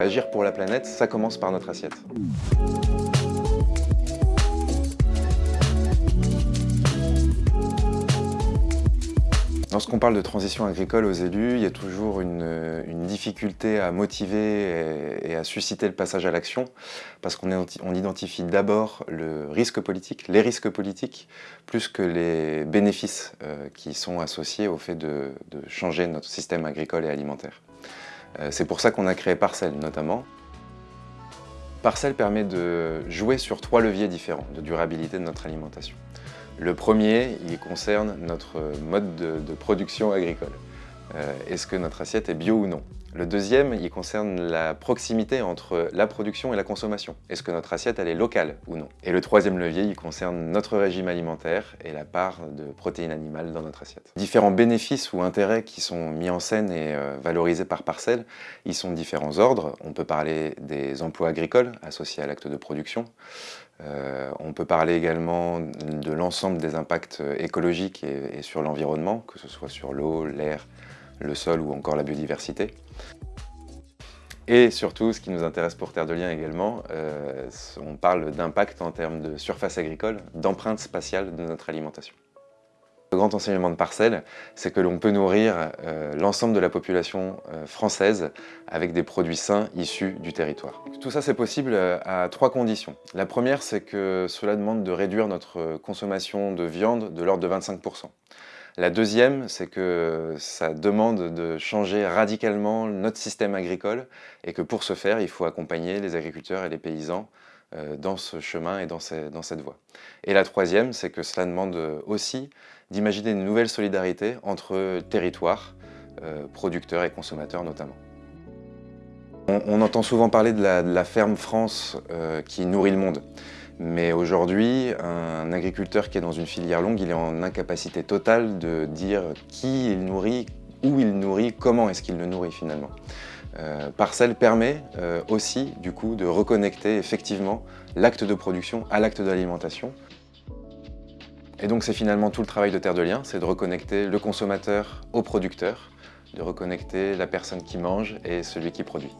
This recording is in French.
Agir pour la planète, ça commence par notre assiette. Lorsqu'on parle de transition agricole aux élus, il y a toujours une, difficulté à motiver et, à susciter le passage à l'action, parce qu'on identifie d'abord le risque politique, les risques politiques, plus que les bénéfices euh, qui sont associés au fait de changer notre système agricole et alimentaire. Euh, c'est pour ça qu'on a créé Parcel notamment. Parcel permet de jouer sur trois leviers différents de durabilité de notre alimentation. Le premier, il concerne notre mode de, production agricole. Euh, est-ce que notre assiette est bio ou non? Le deuxième, il concerne la proximité entre la production et la consommation. Est-ce que notre assiette, elle est locale ou non? Et le troisième levier, il concerne notre régime alimentaire et la part de protéines animales dans notre assiette. Différents bénéfices ou intérêts qui sont mis en scène et euh, valorisés par parcelle, ils sont de différents ordres. On peut parler des emplois agricoles associés à l'acte de production. Euh, on peut parler également de l'ensemble des impacts écologiques et sur l'environnement, que ce soit sur l'eau, l'air, le sol ou encore la biodiversité. Et surtout, ce qui nous intéresse pour Terre de Liens également, euh, on parle d'impact en termes de surface agricole, d'empreinte spatiale de notre alimentation. Le grand enseignement de Parcelles, c'est que l'on peut nourrir euh, l'ensemble de la population euh, française avec des produits sains issus du territoire. Tout ça, c'est possible à trois conditions. La première, c'est que cela demande de réduire notre consommation de viande de l'ordre de 25%. La deuxième, c'est que ça demande de changer radicalement notre système agricole et que pour ce faire, il faut accompagner les agriculteurs et les paysans euh, dans ce chemin et dans, cette voie. Et la troisième, c'est que cela demande aussi d'imaginer une nouvelle solidarité entre territoires, euh, producteurs et consommateurs notamment. On, entend souvent parler de la, ferme France euh, qui nourrit le monde. Mais aujourd'hui, un agriculteur qui est dans une filière longue, il est en incapacité totale de dire qui il nourrit, où il nourrit, comment est-ce qu'il le nourrit finalement. Euh, Parcelle permet euh, aussi du coup de reconnecter effectivement l'acte de production à l'acte d'alimentation. Et donc c'est finalement tout le travail de Terre de Liens, c'est de reconnecter le consommateur au producteur, de reconnecter la personne qui mange et celui qui produit.